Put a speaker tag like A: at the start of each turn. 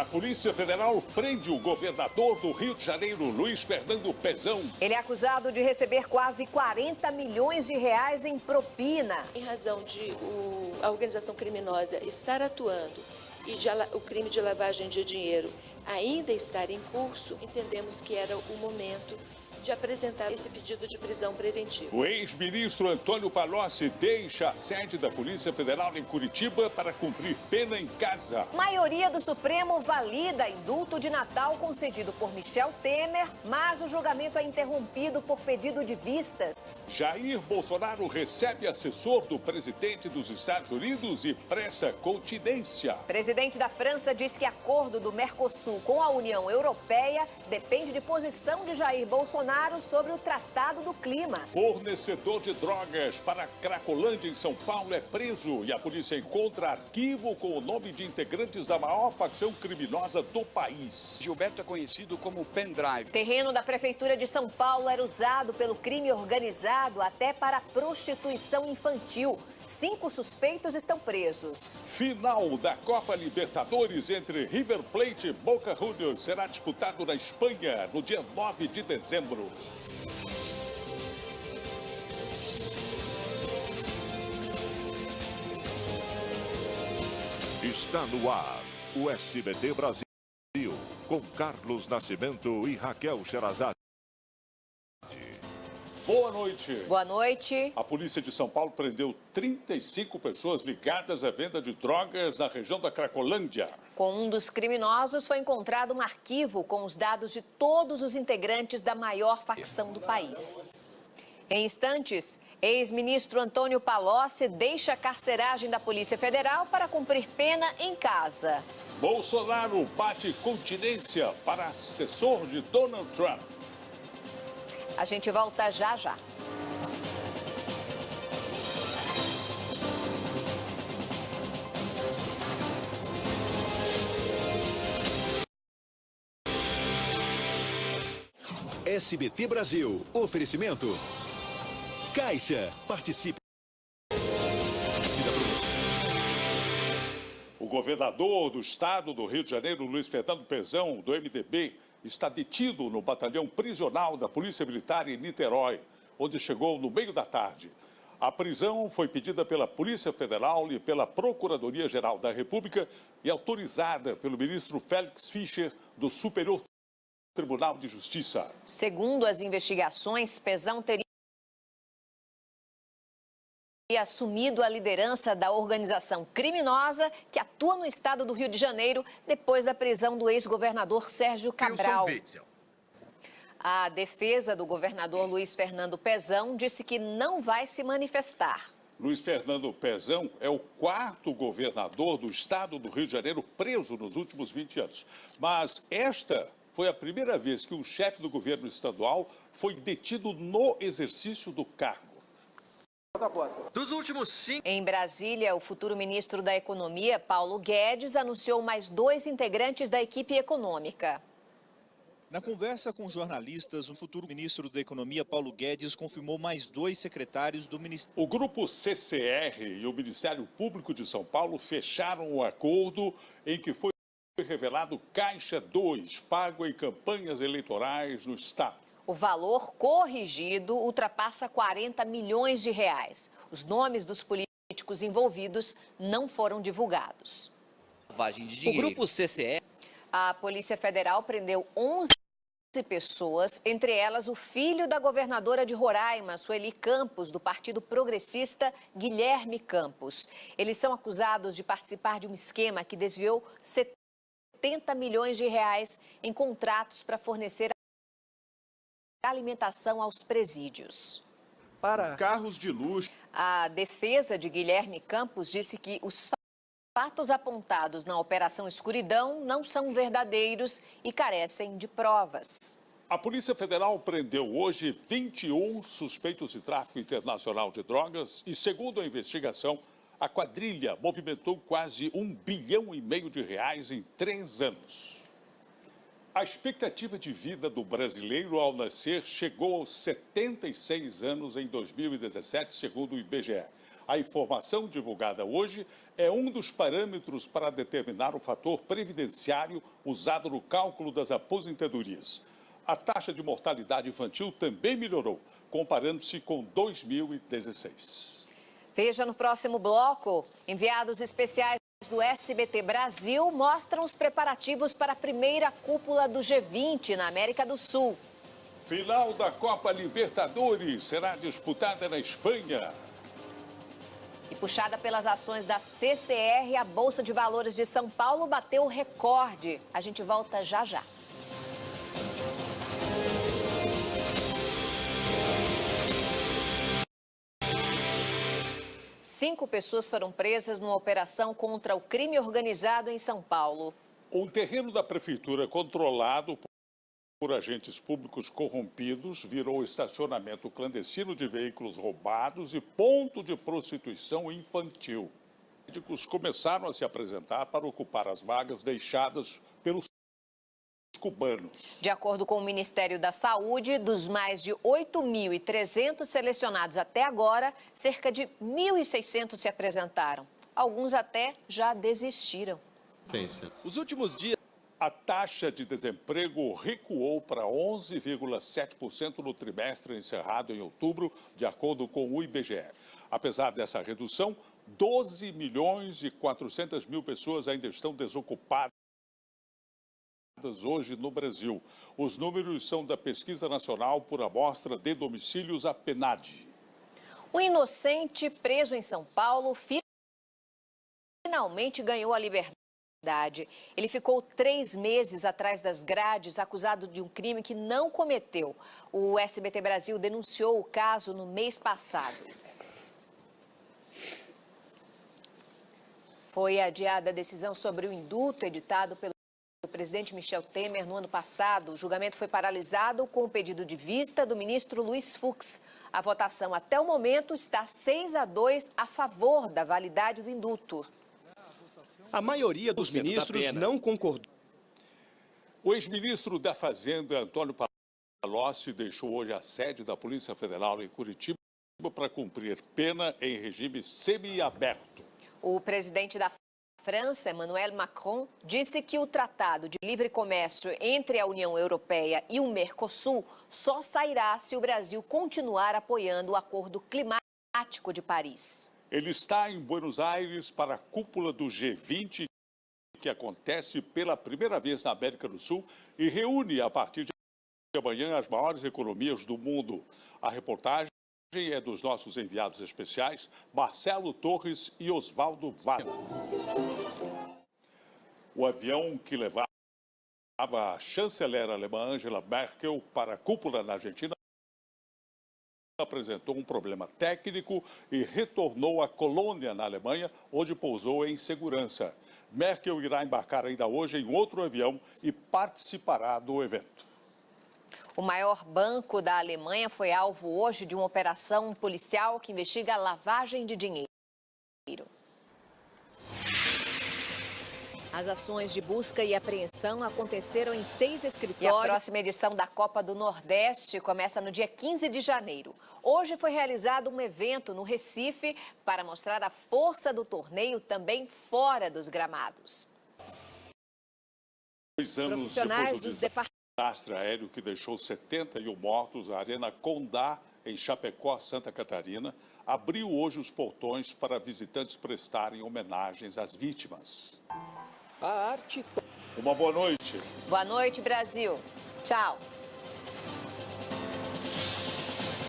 A: A Polícia Federal prende o governador do Rio de Janeiro, Luiz Fernando Pezão.
B: Ele é acusado de receber quase 40 milhões de reais em propina.
C: Em razão de o, a organização criminosa estar atuando e de, o crime de lavagem de dinheiro ainda estar em curso, entendemos que era o momento de apresentar esse pedido de prisão preventiva.
A: O ex-ministro Antônio Palocci deixa a sede da Polícia Federal em Curitiba para cumprir pena em casa.
B: Maioria do Supremo valida indulto de Natal concedido por Michel Temer, mas o julgamento é interrompido por pedido de vistas.
A: Jair Bolsonaro recebe assessor do presidente dos Estados Unidos e presta continência.
B: Presidente da França diz que acordo do Mercosul com a União Europeia depende de posição de Jair Bolsonaro Bolsonaro sobre o Tratado do Clima.
A: Fornecedor de drogas para Cracolândia, em São Paulo, é preso e a polícia encontra arquivo com o nome de integrantes da maior facção criminosa do país.
D: Gilberto é conhecido como pendrive.
B: Terreno da Prefeitura de São Paulo era usado pelo crime organizado até para prostituição infantil. Cinco suspeitos estão presos.
A: Final da Copa Libertadores entre River Plate e Boca Juniors será disputado na Espanha no dia 9 de dezembro.
E: Está no ar o SBT Brasil com Carlos Nascimento e Raquel Sherazade.
A: Boa noite.
B: Boa noite.
A: A polícia de São Paulo prendeu 35 pessoas ligadas à venda de drogas na região da Cracolândia.
B: Com um dos criminosos foi encontrado um arquivo com os dados de todos os integrantes da maior facção do país. Em instantes, ex-ministro Antônio Palocci deixa a carceragem da Polícia Federal para cumprir pena em casa.
A: Bolsonaro bate continência para assessor de Donald Trump.
B: A gente volta já já.
F: SBT Brasil. Oferecimento. Caixa. Participe.
A: O governador do estado do Rio de Janeiro, Luiz Fernando Pezão, do MDB, está detido no batalhão prisional da Polícia Militar em Niterói, onde chegou no meio da tarde. A prisão foi pedida pela Polícia Federal e pela Procuradoria-Geral da República e autorizada pelo ministro Félix Fischer, do Superior Tribunal de Justiça.
B: Segundo as investigações, Pezão teria assumido a liderança da organização criminosa que atua no estado do Rio de Janeiro depois da prisão do ex-governador Sérgio Cabral. A defesa do governador Luiz Fernando Pezão disse que não vai se manifestar.
A: Luiz Fernando Pezão é o quarto governador do estado do Rio de Janeiro preso nos últimos 20 anos. Mas esta foi a primeira vez que um chefe do governo estadual foi detido no exercício do cargo.
B: Dos últimos cinco... Em Brasília, o futuro ministro da Economia, Paulo Guedes, anunciou mais dois integrantes da equipe econômica.
G: Na conversa com jornalistas, o futuro ministro da Economia, Paulo Guedes, confirmou mais dois secretários do Ministério.
A: O grupo CCR e o Ministério Público de São Paulo fecharam um acordo em que foi revelado Caixa 2, pago em campanhas eleitorais no Estado.
B: O valor corrigido ultrapassa 40 milhões de reais. Os nomes dos políticos envolvidos não foram divulgados.
H: Lavagem de dinheiro. O grupo CCE.
B: A Polícia Federal prendeu 11 pessoas, entre elas o filho da governadora de Roraima, Sueli Campos, do Partido Progressista, Guilherme Campos. Eles são acusados de participar de um esquema que desviou 70 milhões de reais em contratos para fornecer alimentação aos presídios.
G: Para carros de luxo.
B: A defesa de Guilherme Campos disse que os fatos apontados na Operação Escuridão não são verdadeiros e carecem de provas.
A: A Polícia Federal prendeu hoje 21 suspeitos de tráfico internacional de drogas e, segundo a investigação, a quadrilha movimentou quase um bilhão e meio de reais em três anos. A expectativa de vida do brasileiro ao nascer chegou aos 76 anos em 2017, segundo o IBGE. A informação divulgada hoje é um dos parâmetros para determinar o fator previdenciário usado no cálculo das aposentadorias. A taxa de mortalidade infantil também melhorou, comparando-se com 2016.
B: Veja no próximo bloco. Enviados especiais do SBT Brasil mostram os preparativos para a primeira cúpula do G20 na América do Sul.
A: Final da Copa Libertadores será disputada na Espanha.
B: E puxada pelas ações da CCR, a Bolsa de Valores de São Paulo bateu recorde. A gente volta já já. Cinco pessoas foram presas numa operação contra o crime organizado em São Paulo.
A: Um terreno da prefeitura controlado por agentes públicos corrompidos virou estacionamento clandestino de veículos roubados e ponto de prostituição infantil. Médicos começaram a se apresentar para ocupar as vagas deixadas pelos cubanos.
B: De acordo com o Ministério da Saúde, dos mais de 8.300 selecionados até agora, cerca de 1.600 se apresentaram. Alguns até já desistiram.
A: Os últimos dias, a taxa de desemprego recuou para 11,7% no trimestre encerrado em outubro, de acordo com o IBGE. Apesar dessa redução, 12 milhões e 400 mil pessoas ainda estão desocupadas hoje no Brasil. Os números são da Pesquisa Nacional por Amostra de Domicílios, a PENAD.
B: O inocente preso em São Paulo finalmente ganhou a liberdade. Ele ficou três meses atrás das grades, acusado de um crime que não cometeu. O SBT Brasil denunciou o caso no mês passado. Foi adiada a decisão sobre o indulto editado pelo presidente Michel Temer no ano passado. O julgamento foi paralisado com o pedido de vista do ministro Luiz Fux. A votação até o momento está 6 a 2 a favor da validade do indulto.
I: A maioria dos ministros não concordou.
A: O ex-ministro da Fazenda, Antônio Palocci, deixou hoje a sede da Polícia Federal em Curitiba para cumprir pena em regime semiaberto.
B: O presidente da França, Emmanuel Macron, disse que o Tratado de Livre Comércio entre a União Europeia e o Mercosul só sairá se o Brasil continuar apoiando o Acordo Climático de Paris.
A: Ele está em Buenos Aires para a cúpula do G20, que acontece pela primeira vez na América do Sul e reúne a partir de amanhã as maiores economias do mundo. A reportagem é dos nossos enviados especiais, Marcelo Torres e Oswaldo Vale. O avião que levava a chanceler alemã Angela Merkel para a cúpula na Argentina apresentou um problema técnico e retornou à colônia na Alemanha, onde pousou em segurança. Merkel irá embarcar ainda hoje em outro avião e participará do evento.
B: O maior banco da Alemanha foi alvo hoje de uma operação policial que investiga a lavagem de dinheiro. As ações de busca e apreensão aconteceram em seis escritórios. E a próxima edição da Copa do Nordeste começa no dia 15 de janeiro. Hoje foi realizado um evento no Recife para mostrar a força do torneio também fora dos gramados.
A: Dois anos Profissionais dos departamentos desastre aéreo que deixou 71 mortos, a Arena Condá, em Chapecó, Santa Catarina, abriu hoje os portões para visitantes prestarem homenagens às vítimas. A arte... Uma boa noite.
B: Boa noite, Brasil. Tchau.